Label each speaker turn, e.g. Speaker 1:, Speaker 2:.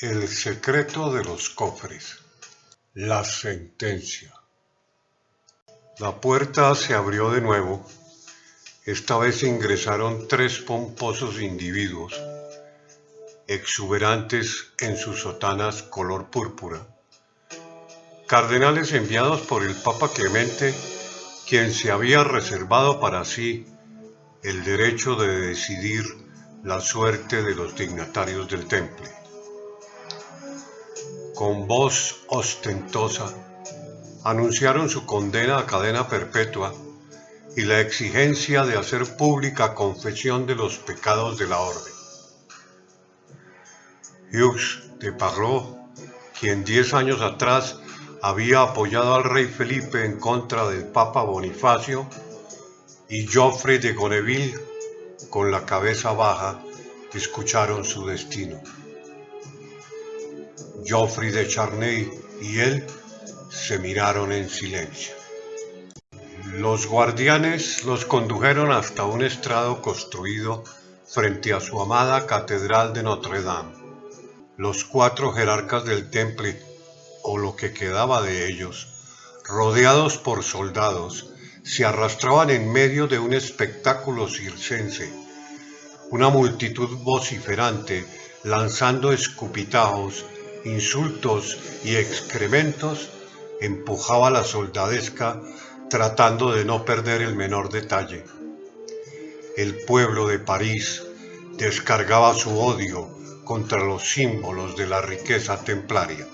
Speaker 1: El secreto de los cofres. La sentencia. La puerta se abrió de nuevo. Esta vez ingresaron tres pomposos individuos, exuberantes en sus sotanas color púrpura. Cardenales enviados por el Papa Clemente, quien se había reservado para sí el derecho de decidir la suerte de los dignatarios del temple con voz ostentosa, anunciaron su condena a cadena perpetua y la exigencia de hacer pública confesión de los pecados de la orden. Hughes de Parrot, quien diez años atrás había apoyado al rey Felipe en contra del Papa Bonifacio, y Geoffrey de Goneville, con la cabeza baja, escucharon su destino. Geoffrey de Charney y él se miraron en silencio. Los guardianes los condujeron hasta un estrado construido frente a su amada Catedral de Notre Dame. Los cuatro jerarcas del temple, o lo que quedaba de ellos, rodeados por soldados, se arrastraban en medio de un espectáculo circense. Una multitud vociferante, lanzando escupitajos, insultos y excrementos, empujaba la soldadesca tratando de no perder el menor detalle. El pueblo de París descargaba su odio contra los símbolos de la riqueza templaria.